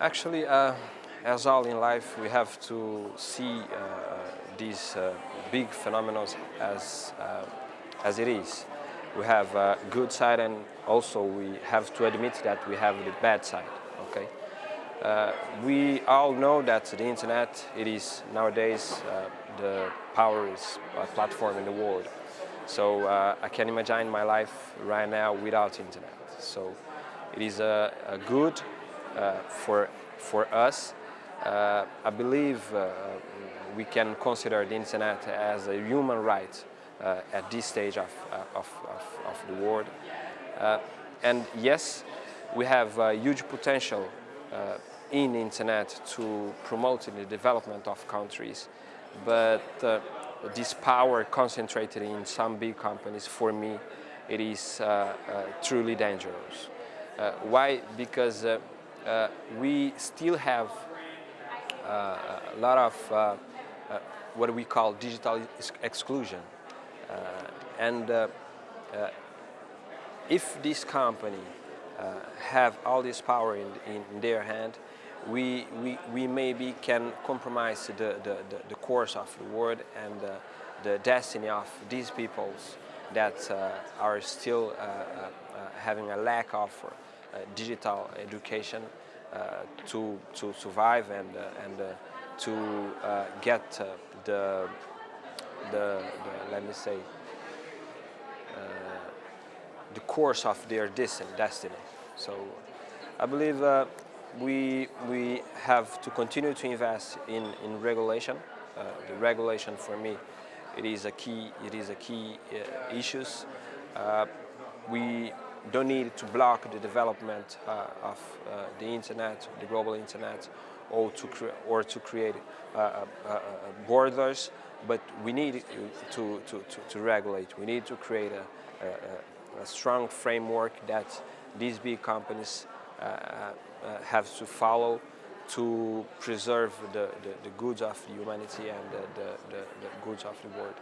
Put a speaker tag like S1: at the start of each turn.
S1: Actually, uh, as all in life, we have to see uh, these uh, big phenomena as, uh, as it is. We have a good side and also we have to admit that we have the bad side, okay? Uh, we all know that the internet, it is nowadays uh, the powerful platform in the world. So uh, I can imagine my life right now without internet. So it is a, a good uh, for, for us. Uh, I believe uh, we can consider the internet as a human right uh, at this stage of, uh, of, of, of, the world. and yes, we have huge potential in the internet to promote the development of countries, but this power concentrated in some big companies, for me, it is uh, uh, truly dangerous. Uh, why? Because we still have a lot of what we call digital exclusion. and if this company uh, have all this power in, in their hand, we, we, we maybe can compromise the, the, the, course of the world and uh, the destiny of these peoples that uh, are still uh, uh, uh, having a lack of digital education to, to survive and, and to get the, the, the, let me say, the course of their destiny. So I believe uh, we, we have to continue to invest in, in regulation. Uh, the regulation for me, it is a key, it is a key uh, issues. Uh, we don't need to block the development uh, of uh, the internet, the global internet, or to, or to create uh, borders, but we need to, to, to, to, regulate. We need to create a, a, a strong framework that these big companies uh, uh, have to follow to preserve the, the, the goods of humanity and the, the, the goods of the world.